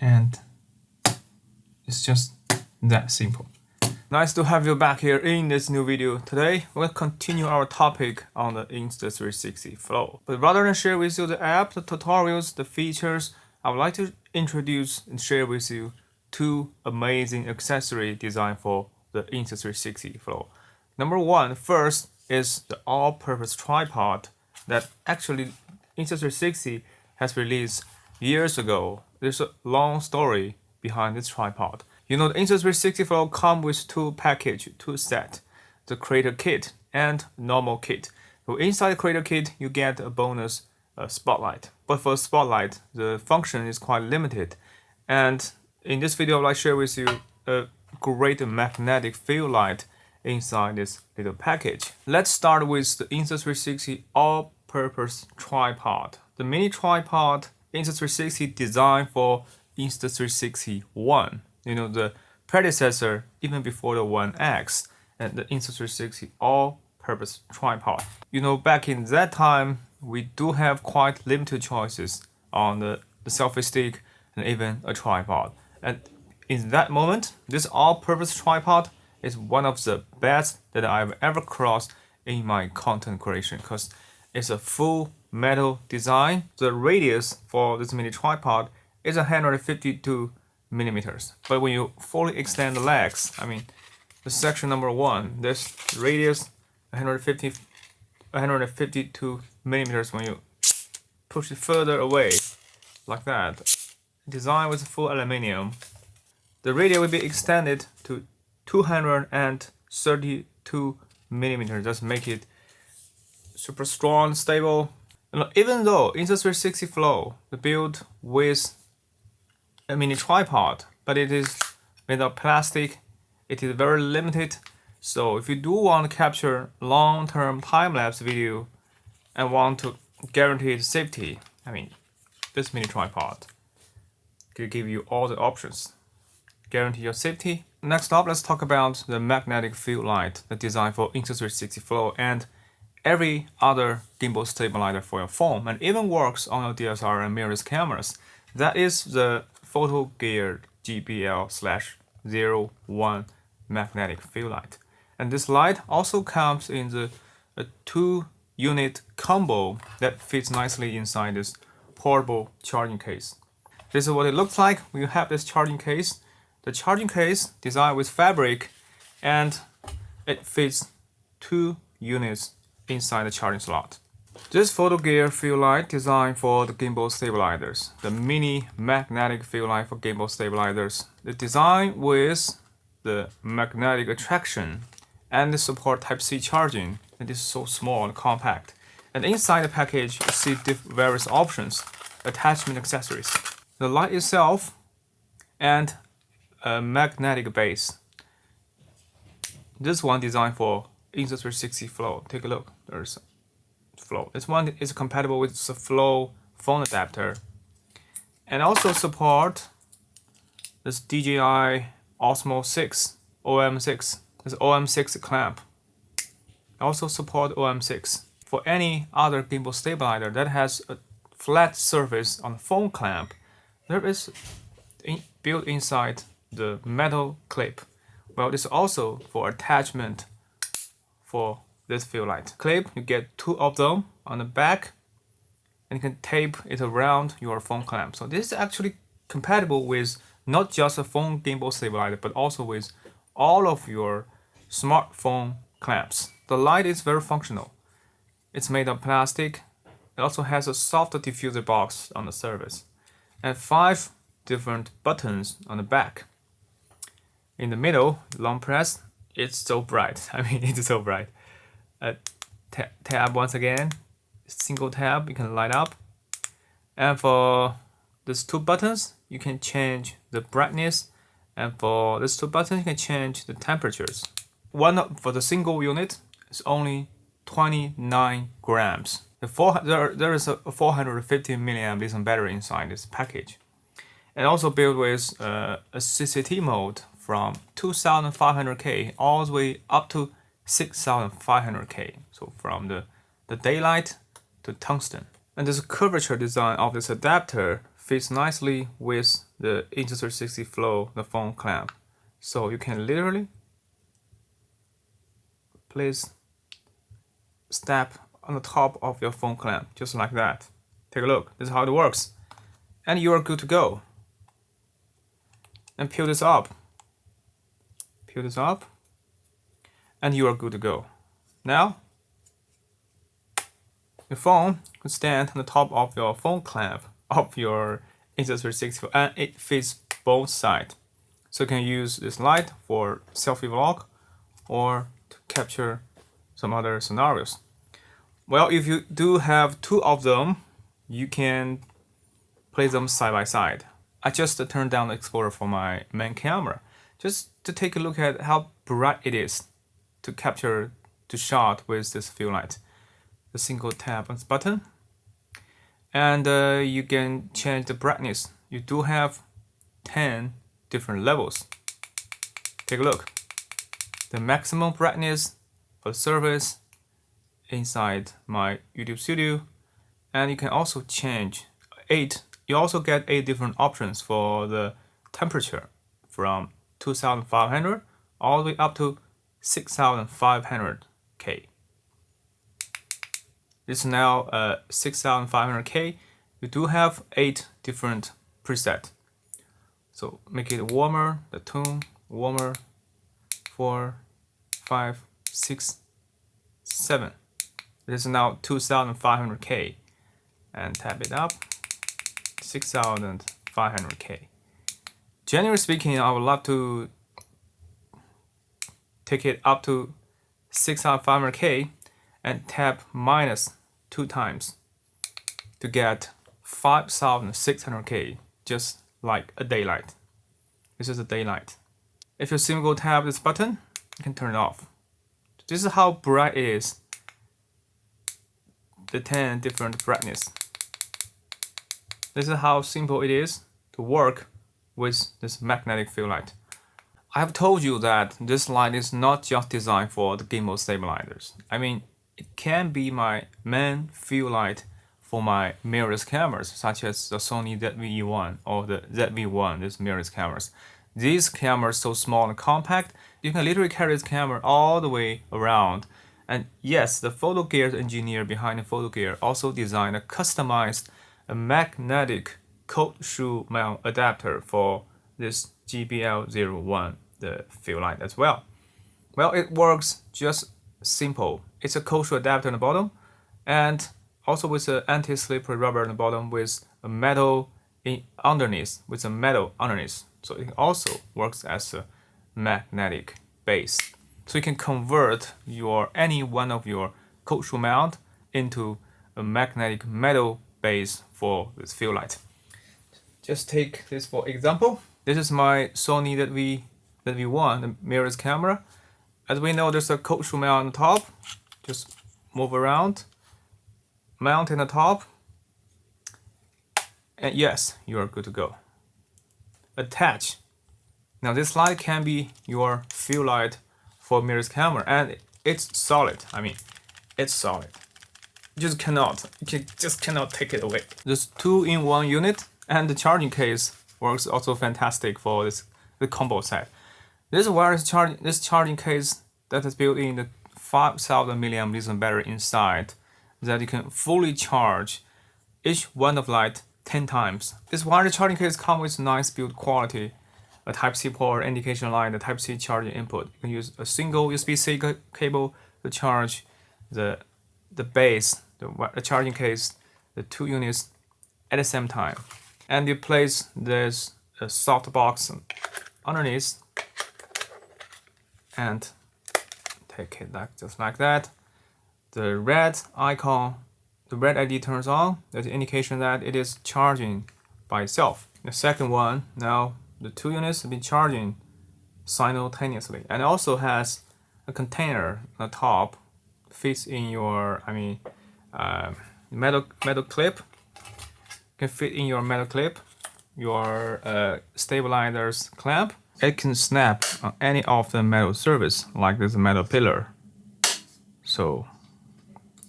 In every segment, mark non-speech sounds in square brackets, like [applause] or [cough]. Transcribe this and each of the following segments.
and it's just that simple. Nice to have you back here in this new video. Today, we'll continue our topic on the Insta360 Flow. But rather than share with you the app, the tutorials, the features, I would like to introduce and share with you two amazing accessory designed for the Insta360 Flow. Number one, first is the all-purpose tripod that actually Insta360 has released years ago. There's a long story behind this tripod. You know, the Insta360 Flow come with two package, two set, the Creator Kit and normal kit. So inside the Creator Kit, you get a bonus uh, spotlight. But for spotlight, the function is quite limited. And in this video, to share with you a great magnetic fill light inside this little package. Let's start with the Insta360 all-purpose tripod. The mini tripod Insta360 designed for Insta360 One you know, the predecessor even before the One X and the Insta360 all-purpose tripod. You know, back in that time, we do have quite limited choices on the, the selfie stick and even a tripod. And in that moment, this all-purpose tripod is one of the best that I've ever crossed in my content creation because it's a full metal design. The radius for this mini tripod is 152 millimeters. But when you fully extend the legs, I mean, the section number one, this radius 150, 152 millimeters when you push it further away, like that. Designed with full aluminium. The radius will be extended to 232 millimeters. Just make it super strong, stable. And even though Insta360 Flow, the build with a mini tripod, but it is made of plastic. It is very limited. So if you do want to capture long-term time-lapse video and want to guarantee its safety, I mean, this mini tripod can give you all the options. Guarantee your safety. Next up, let's talk about the magnetic fill light, the design for Insta360 Flow and every other gimbal stabilizer for your phone and even works on your DSLR and mirrorless cameras. That is the Photo Gear GBL slash 01 magnetic fill light. And this light also comes in the a two unit combo that fits nicely inside this portable charging case. This is what it looks like when you have this charging case. The charging case designed with fabric and it fits two units inside the charging slot. This photo gear fill light designed for the gimbal stabilizers. The mini magnetic fill light for gimbal stabilizers. The design with the magnetic attraction and the support Type-C charging. It is so small and compact. And inside the package, you see various options, attachment accessories. The light itself and a magnetic base. This one designed for Insta360 Flow. Take a look. There's Flow. This one is compatible with the Flow phone adapter and also support this DJI Osmo 6 OM6 this OM6 clamp also support OM6 for any other gimbal stabilizer that has a flat surface on the phone clamp there is in, built inside the metal clip well this is also for attachment for this fill light. Clip, you get two of them on the back and you can tape it around your phone clamp. So this is actually compatible with not just a phone gimbal stabilizer, but also with all of your smartphone clamps. The light is very functional. It's made of plastic. It also has a soft diffuser box on the surface and five different buttons on the back. In the middle, long press, it's so bright. [laughs] I mean, it's so bright. A tab once again. Single tab you can light up. And for these two buttons you can change the brightness. And for these two buttons you can change the temperatures. One for the single unit is only 29 grams. The four, there, there is a 450 milliamp lithium battery inside this package. And also built with uh, a CCT mode from 2500K all the way up to 6500K. So from the, the daylight to tungsten. And this curvature design of this adapter fits nicely with the Insta360 Flow, the phone clamp. So you can literally place step on the top of your phone clamp, just like that. Take a look, this is how it works. And you are good to go. And peel this up. This up. And you are good to go. Now, your phone could stand on the top of your phone clamp of your Insta360 and it fits both sides. So you can use this light for selfie vlog or to capture some other scenarios. Well, if you do have two of them, you can place them side by side. I just turned down the exposure for my main camera just to take a look at how bright it is to capture to shot with this fill light. The single tap on this button and uh, you can change the brightness. You do have 10 different levels. Take a look. The maximum brightness for the surface inside my YouTube Studio and you can also change 8 you also get 8 different options for the temperature from 2500 all the way up to 6500 K. This is now uh, 6500 K. You do have 8 different preset. So make it warmer, the tone warmer, 4, 5, 6, 7. This is now 2500K and tap it up 6500K. Generally speaking, I would love to take it up to 6500K and tap minus two times to get 5600K just like a daylight. This is a daylight. If you single tap this button, you can turn it off. This is how bright it is the 10 different brightness. This is how simple it is to work with this magnetic fill light. I have told you that this light is not just designed for the gimbal stabilizers. I mean, it can be my main fill light for my mirrorless cameras, such as the Sony ZV-E1 or the ZV-1, these mirrorless cameras. These cameras so small and compact, you can literally carry this camera all the way around and yes, the photo gear engineer behind the photo gear also designed a customized magnetic cold shoe mount adapter for this GBL01, the fill light as well. Well, it works just simple. It's a cold shoe adapter on the bottom and also with an anti-slippery rubber on the bottom with a metal in underneath, with a metal underneath. So it also works as a magnetic base. So you can convert your any one of your cold shoe mount into a magnetic metal base for this fill light. Just take this for example. This is my Sony that we that we want the mirrorless camera. As we know, there's a shoe mount on top. Just move around, mount in the top, and yes, you are good to go. Attach. Now this light can be your fill light for mirrorless camera and it's solid. I mean, it's solid. You just cannot, you just cannot take it away. This two-in-one unit and the charging case works also fantastic for this the combo set. This wireless charging this charging case that is built in the 5000 milliamp lithium battery inside that you can fully charge each one of light 10 times. This wireless charging case comes with nice build quality a Type-C port indication line, the Type-C charging input. You can use a single USB-C cable to charge the the base, the, the charging case, the two units at the same time. And you place this uh, soft box underneath and take it like just like that. The red icon, the red LED turns on. That's indication that it is charging by itself. The second one now the two units have been charging simultaneously and also has a container on the top fits in your I mean uh, metal metal clip can fit in your metal clip your uh, stabilizers clamp it can snap on any of the metal surface like this metal pillar so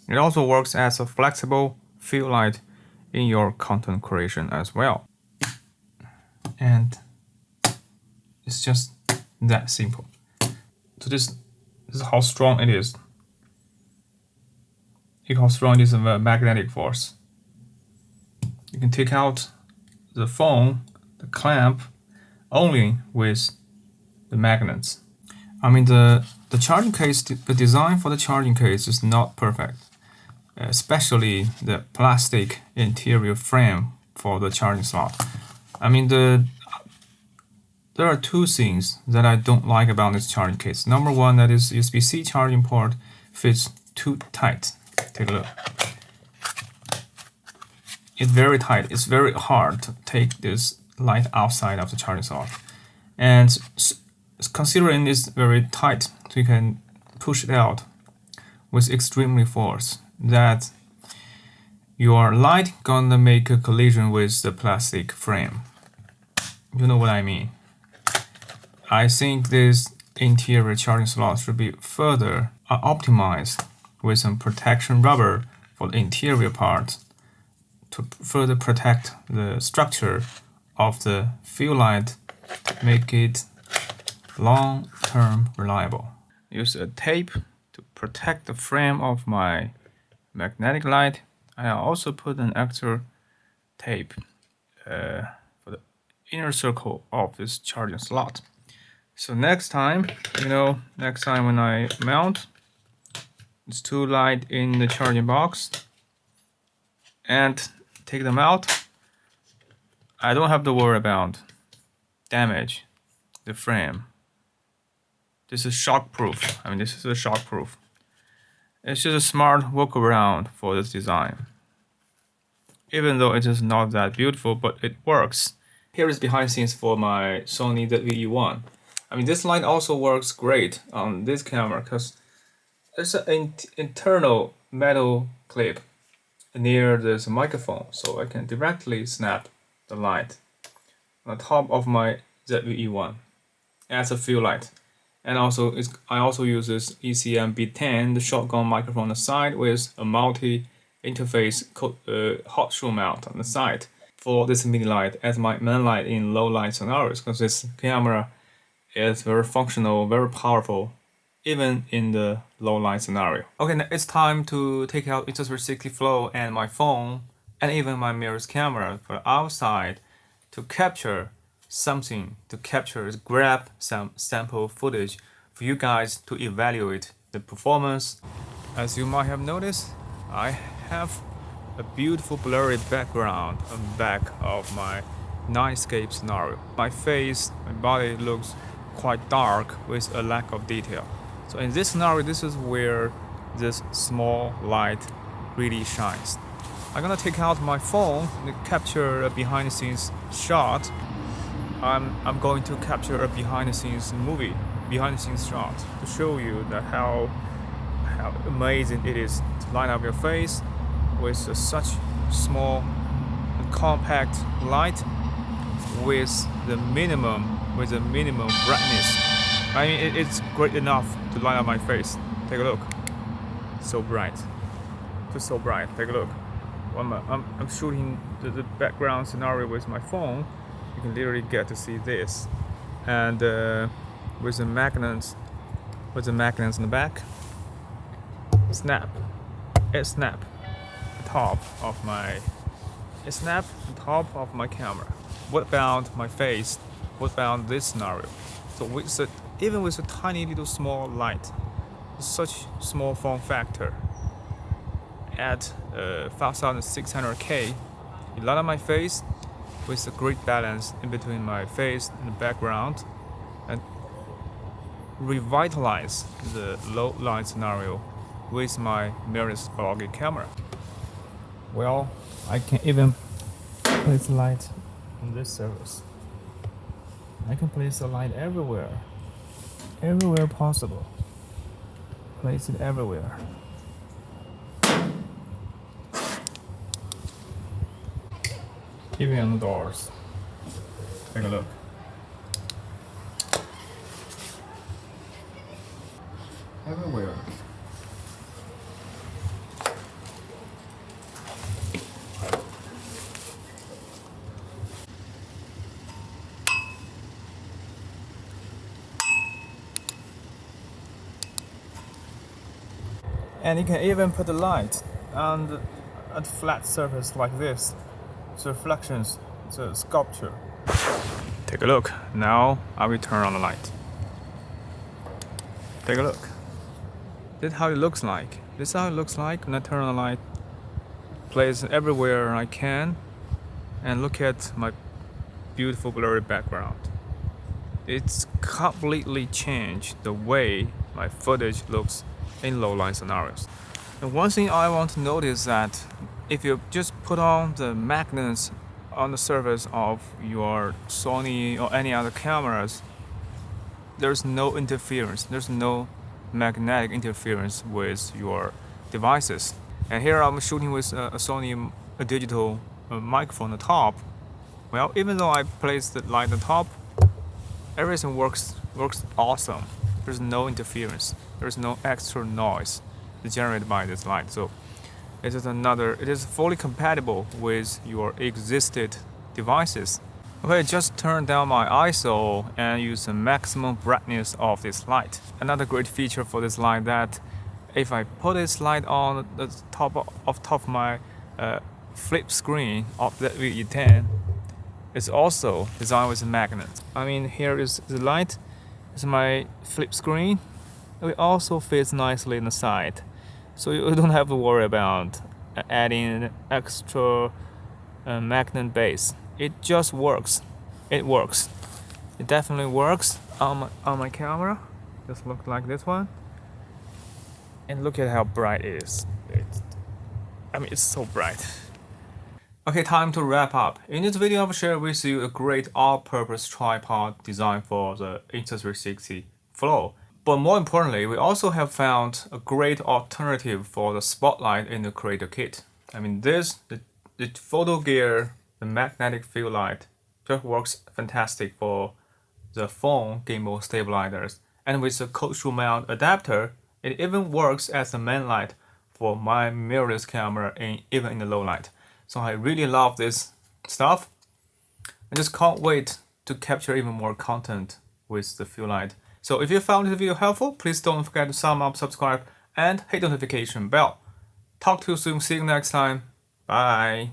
it also works as a flexible fill light in your content creation as well and it's just that simple. So this, this is how strong it is. How strong the magnetic force. You can take out the phone, the clamp, only with the magnets. I mean the the charging case, the design for the charging case is not perfect, especially the plastic interior frame for the charging slot. I mean the there are two things that I don't like about this charging case. Number one, that is USB-C charging port fits too tight. Take a look. It's very tight. It's very hard to take this light outside of the charging slot. And considering it's very tight, so you can push it out with extremely force, that your light gonna make a collision with the plastic frame. You know what I mean? I think this interior charging slot should be further uh, optimized with some protection rubber for the interior part to further protect the structure of the fill light, make it long-term reliable. Use a tape to protect the frame of my magnetic light. I also put an extra tape uh, for the inner circle of this charging slot. So next time, you know, next time when I mount these two light in the charging box and take them out, I don't have to worry about damage the frame. This is shockproof. I mean, this is a shockproof. It's just a smart workaround for this design. Even though it is not that beautiful, but it works. Here is behind scenes for my Sony ZV-E1. I mean, this light also works great on this camera because it's an internal metal clip near this microphone, so I can directly snap the light on the top of my ZV-E1 as a fill light. And also, I also use this ECM B10, the shotgun microphone on the side with a multi-interface uh, hot shoe mount on the side for this mini light as my main light in low light scenarios because this camera is very functional, very powerful, even in the low light scenario. Okay, now it's time to take out Insta360 Flow and my phone and even my mirrorless camera for outside to capture something, to capture, grab some sample footage for you guys to evaluate the performance. As you might have noticed, I have a beautiful blurry background on back of my nightscape scenario. My face, my body looks quite dark with a lack of detail. So in this scenario, this is where this small light really shines. I'm gonna take out my phone and capture a behind the scenes shot. I'm, I'm going to capture a behind the scenes movie, behind the scenes shot to show you that how, how amazing it is to line up your face with such small and compact light with the minimum with a minimum brightness. I mean, it, it's great enough to light up my face. Take a look. So bright. Just so bright. Take a look. I'm, I'm, I'm shooting the, the, background scenario with my phone. You can literally get to see this. And uh, with the magnets, with the magnets in the back, snap. It snap top of my it snap the top of my camera. What about my face what about this scenario? So with a, even with a tiny little small light, such small form factor at uh, 5600K, it light up my face with a great balance in between my face and the background and revitalize the low light scenario with my mirrorless vlogging camera. Well, I can even place light on this surface. I can place a light everywhere. Everywhere possible. Place it everywhere. Even on the doors. Take a look. Everywhere. And you can even put the light on a flat surface like this. The reflections, the sculpture. Take a look. Now I will turn on the light. Take a look. This is how it looks like. This is how it looks like when I turn on the light. Place everywhere I can and look at my beautiful blurry background. It's completely changed the way my footage looks in low light scenarios. And one thing I want to notice that if you just put on the magnets on the surface of your Sony or any other cameras, there's no interference. There's no magnetic interference with your devices. And here I'm shooting with a, a Sony a digital uh, microphone on the top. Well, even though I placed the light on top, everything works works awesome. There's no interference. There's no extra noise generated by this light. So it is another. It is fully compatible with your existed devices. Okay, just turn down my ISO and use the maximum brightness of this light. Another great feature for this light that if I put this light on the top of top of my uh, flip screen of the ZV-E10, it's also designed with a magnet. I mean, here is the light. It's my flip screen. It also fits nicely in the side, so you don't have to worry about adding extra uh, magnet base. It just works. It works. It definitely works on my, on my camera. Just look like this one. And look at how bright it is. It's, I mean it's so bright. Okay time to wrap up. In this video I've shared with you a great all-purpose tripod design for the Insta360 Flow but more importantly, we also have found a great alternative for the spotlight in the creator kit. I mean, this, the, the photo gear the magnetic fill light just works fantastic for the phone gimbal stabilizers. And with the cold shoe mount adapter, it even works as the main light for my mirrorless camera in, even in the low light. So I really love this stuff. I just can't wait to capture even more content with the fill light. So if you found this video helpful, please don't forget to thumb up, subscribe, and hit the notification bell. Talk to you soon. See you next time. Bye.